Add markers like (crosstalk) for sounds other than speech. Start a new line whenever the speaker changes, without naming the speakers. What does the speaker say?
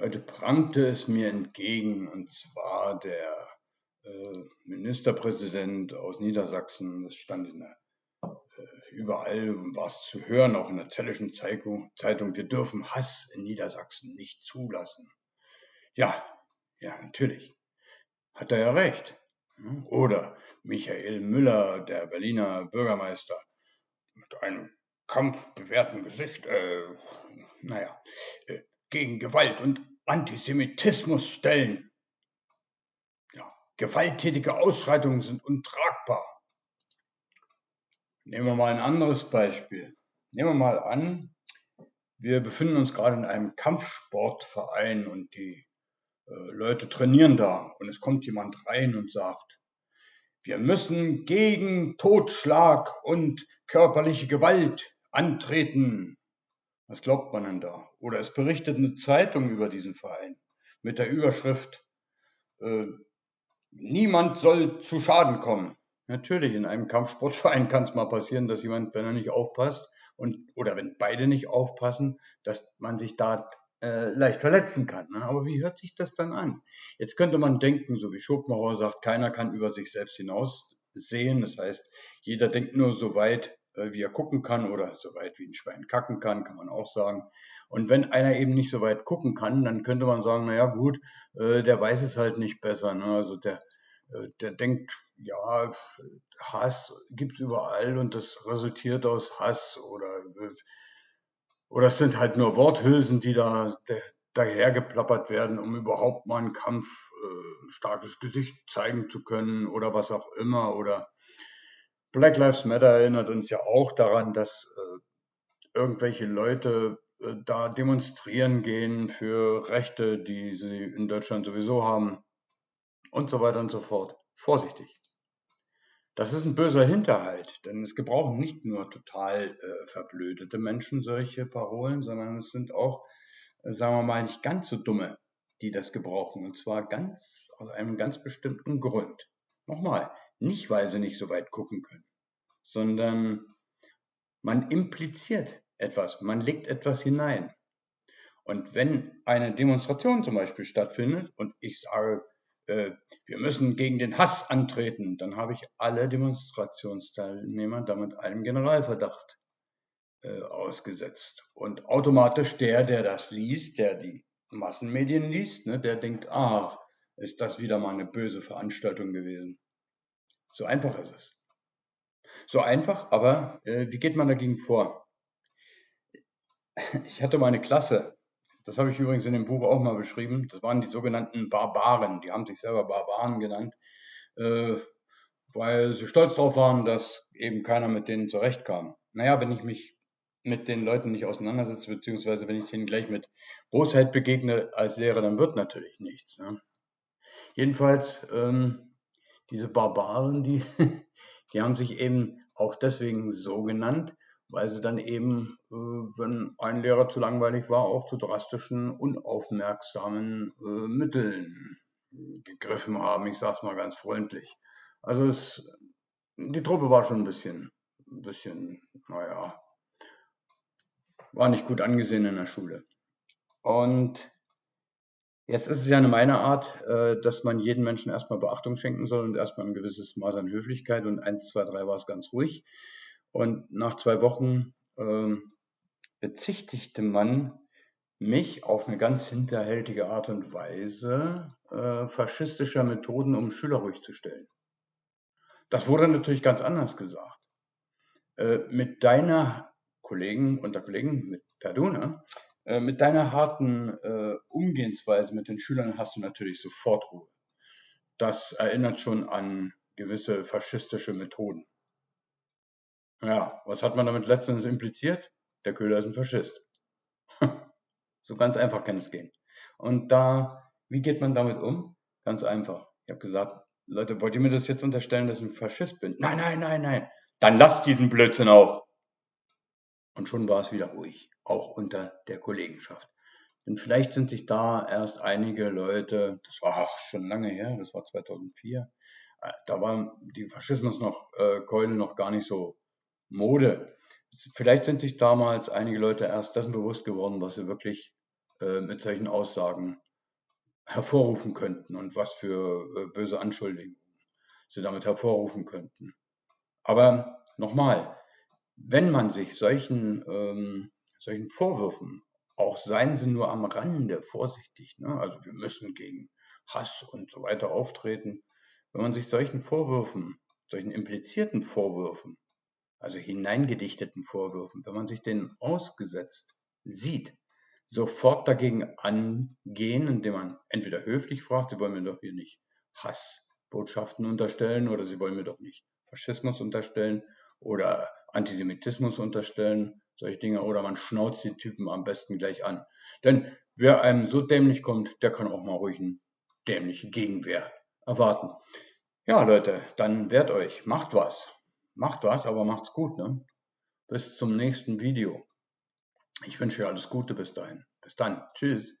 Heute prangte es mir entgegen, und zwar der äh, Ministerpräsident aus Niedersachsen, das stand in der, äh, überall war es zu hören, auch in der Zellischen Zeitung, Zeitung, wir dürfen Hass in Niedersachsen nicht zulassen. Ja, ja, natürlich. Hat er ja recht. Oder Michael Müller, der Berliner Bürgermeister, mit einem kampfbewährten Gesicht, äh, naja, äh, gegen Gewalt und Antisemitismus stellen. Ja, gewalttätige Ausschreitungen sind untragbar. Nehmen wir mal ein anderes Beispiel. Nehmen wir mal an, wir befinden uns gerade in einem Kampfsportverein und die äh, Leute trainieren da und es kommt jemand rein und sagt, wir müssen gegen Totschlag und körperliche Gewalt antreten. Was glaubt man denn da? Oder es berichtet eine Zeitung über diesen Verein mit der Überschrift, äh, niemand soll zu Schaden kommen. Natürlich, in einem Kampfsportverein kann es mal passieren, dass jemand, wenn er nicht aufpasst, und, oder wenn beide nicht aufpassen, dass man sich da äh, leicht verletzen kann. Ne? Aber wie hört sich das dann an? Jetzt könnte man denken, so wie Schopenhauer sagt, keiner kann über sich selbst hinaus sehen. Das heißt, jeder denkt nur so weit, wie er gucken kann oder so weit wie ein Schwein kacken kann, kann man auch sagen. Und wenn einer eben nicht so weit gucken kann, dann könnte man sagen, naja gut, äh, der weiß es halt nicht besser. Ne? Also der, äh, der denkt, ja, Hass gibt's überall und das resultiert aus Hass oder, oder es sind halt nur Worthülsen, die da dahergeplappert werden, um überhaupt mal einen Kampf, äh, starkes Gesicht zeigen zu können oder was auch immer oder Black Lives Matter erinnert uns ja auch daran, dass äh, irgendwelche Leute äh, da demonstrieren gehen für Rechte, die sie in Deutschland sowieso haben und so weiter und so fort. Vorsichtig. Das ist ein böser Hinterhalt, denn es gebrauchen nicht nur total äh, verblödete Menschen solche Parolen, sondern es sind auch, äh, sagen wir mal, nicht ganz so dumme, die das gebrauchen. Und zwar ganz aus einem ganz bestimmten Grund. Nochmal, nicht weil sie nicht so weit gucken können sondern man impliziert etwas, man legt etwas hinein. Und wenn eine Demonstration zum Beispiel stattfindet und ich sage, äh, wir müssen gegen den Hass antreten, dann habe ich alle Demonstrationsteilnehmer damit einem Generalverdacht äh, ausgesetzt. Und automatisch der, der das liest, der die Massenmedien liest, ne, der denkt, ach, ist das wieder mal eine böse Veranstaltung gewesen. So einfach ist es. So einfach, aber äh, wie geht man dagegen vor? Ich hatte meine Klasse, das habe ich übrigens in dem Buch auch mal beschrieben, das waren die sogenannten Barbaren, die haben sich selber Barbaren genannt, äh, weil sie stolz darauf waren, dass eben keiner mit denen zurechtkam. Naja, wenn ich mich mit den Leuten nicht auseinandersetze, beziehungsweise wenn ich denen gleich mit Bosheit begegne als Lehrer, dann wird natürlich nichts. Ne? Jedenfalls, ähm, diese Barbaren, die, (laughs) Die haben sich eben auch deswegen so genannt, weil sie dann eben, äh, wenn ein Lehrer zu langweilig war, auch zu drastischen, unaufmerksamen äh, Mitteln gegriffen haben. Ich sage es mal ganz freundlich. Also es, die Truppe war schon ein bisschen, ein bisschen, naja, war nicht gut angesehen in der Schule. Und Jetzt ist es ja eine meine Art, äh, dass man jedem Menschen erstmal Beachtung schenken soll und erstmal ein gewisses Maß an Höflichkeit und eins, zwei, drei war es ganz ruhig. Und nach zwei Wochen ähm, bezichtigte man mich auf eine ganz hinterhältige Art und Weise äh, faschistischer Methoden, um Schüler ruhig zu stellen. Das wurde natürlich ganz anders gesagt. Äh, mit deiner Kollegen und der Kollegen, mit Perduna, äh, mit deiner harten äh, Umgehensweise mit den Schülern hast du natürlich sofort Ruhe. Das erinnert schon an gewisse faschistische Methoden. Ja, was hat man damit letztens impliziert? Der Köhler ist ein Faschist. (laughs) so ganz einfach kann es gehen. Und da, wie geht man damit um? Ganz einfach. Ich habe gesagt, Leute, wollt ihr mir das jetzt unterstellen, dass ich ein Faschist bin? Nein, nein, nein, nein. Dann lasst diesen Blödsinn auch. Und schon war es wieder ruhig auch unter der Kollegenschaft. Denn vielleicht sind sich da erst einige Leute, das war ach, schon lange her, das war 2004, äh, da war die Faschismus noch, äh, Keule noch gar nicht so Mode. Vielleicht sind sich damals einige Leute erst dessen bewusst geworden, was sie wirklich äh, mit solchen Aussagen hervorrufen könnten und was für äh, böse Anschuldigungen sie damit hervorrufen könnten. Aber nochmal, wenn man sich solchen, ähm, solchen Vorwürfen, auch seien sie nur am Rande vorsichtig, ne? also wir müssen gegen Hass und so weiter auftreten, wenn man sich solchen Vorwürfen, solchen implizierten Vorwürfen, also hineingedichteten Vorwürfen, wenn man sich denen ausgesetzt sieht, sofort dagegen angehen, indem man entweder höflich fragt, Sie wollen mir doch hier nicht Hassbotschaften unterstellen oder Sie wollen mir doch nicht Faschismus unterstellen oder Antisemitismus unterstellen, solche Dinge, oder man schnauzt die Typen am besten gleich an. Denn wer einem so dämlich kommt, der kann auch mal ruhig eine dämliche Gegenwehr erwarten. Ja, Leute, dann wehrt euch, macht was. Macht was, aber macht's gut. Ne? Bis zum nächsten Video. Ich wünsche euch alles Gute bis dahin. Bis dann. Tschüss.